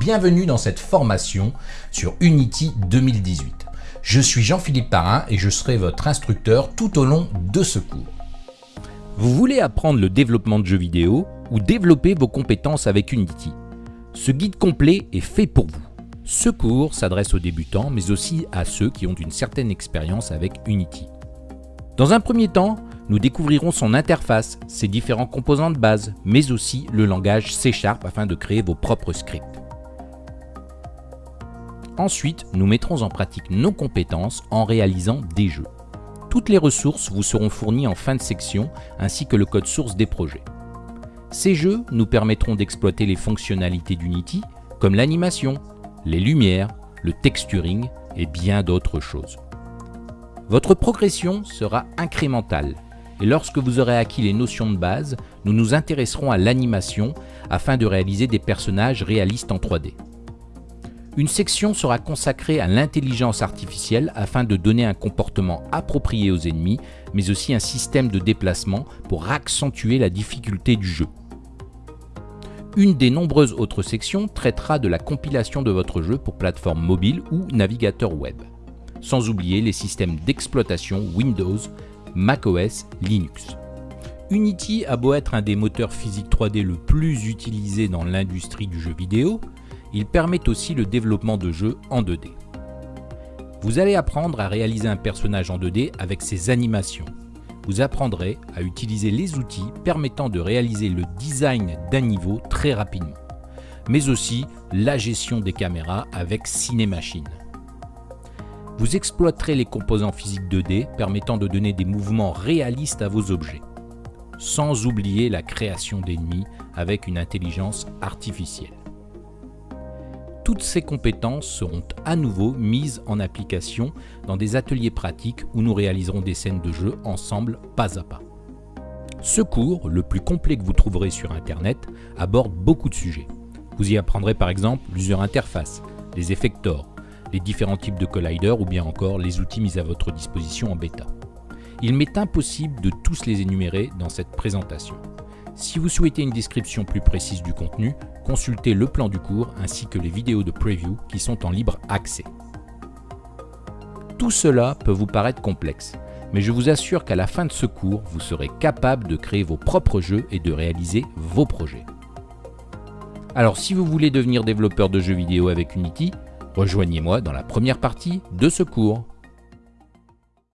bienvenue dans cette formation sur Unity 2018. Je suis Jean-Philippe Parrain et je serai votre instructeur tout au long de ce cours. Vous voulez apprendre le développement de jeux vidéo ou développer vos compétences avec Unity? Ce guide complet est fait pour vous. Ce cours s'adresse aux débutants mais aussi à ceux qui ont une certaine expérience avec Unity. Dans un premier temps, nous découvrirons son interface, ses différents composants de base, mais aussi le langage C Sharp afin de créer vos propres scripts. Ensuite, nous mettrons en pratique nos compétences en réalisant des jeux. Toutes les ressources vous seront fournies en fin de section, ainsi que le code source des projets. Ces jeux nous permettront d'exploiter les fonctionnalités d'Unity, comme l'animation, les lumières, le texturing et bien d'autres choses. Votre progression sera incrémentale et lorsque vous aurez acquis les notions de base, nous nous intéresserons à l'animation afin de réaliser des personnages réalistes en 3D. Une section sera consacrée à l'intelligence artificielle afin de donner un comportement approprié aux ennemis, mais aussi un système de déplacement pour accentuer la difficulté du jeu. Une des nombreuses autres sections traitera de la compilation de votre jeu pour plateforme mobile ou navigateur web. Sans oublier les systèmes d'exploitation Windows, macOS, Linux. Unity a beau être un des moteurs physiques 3D le plus utilisé dans l'industrie du jeu vidéo, il permet aussi le développement de jeux en 2D. Vous allez apprendre à réaliser un personnage en 2D avec ses animations. Vous apprendrez à utiliser les outils permettant de réaliser le design d'un niveau très rapidement, mais aussi la gestion des caméras avec Cinemachine. Vous exploiterez les composants physiques 2D permettant de donner des mouvements réalistes à vos objets, sans oublier la création d'ennemis avec une intelligence artificielle. Toutes ces compétences seront à nouveau mises en application dans des ateliers pratiques où nous réaliserons des scènes de jeu ensemble pas à pas. Ce cours, le plus complet que vous trouverez sur Internet, aborde beaucoup de sujets. Vous y apprendrez par exemple l'user interface, les effectors, les différents types de colliders ou bien encore les outils mis à votre disposition en bêta. Il m'est impossible de tous les énumérer dans cette présentation. Si vous souhaitez une description plus précise du contenu, consultez le plan du cours ainsi que les vidéos de preview qui sont en libre accès. Tout cela peut vous paraître complexe, mais je vous assure qu'à la fin de ce cours, vous serez capable de créer vos propres jeux et de réaliser vos projets. Alors si vous voulez devenir développeur de jeux vidéo avec Unity, Rejoignez-moi dans la première partie de ce cours.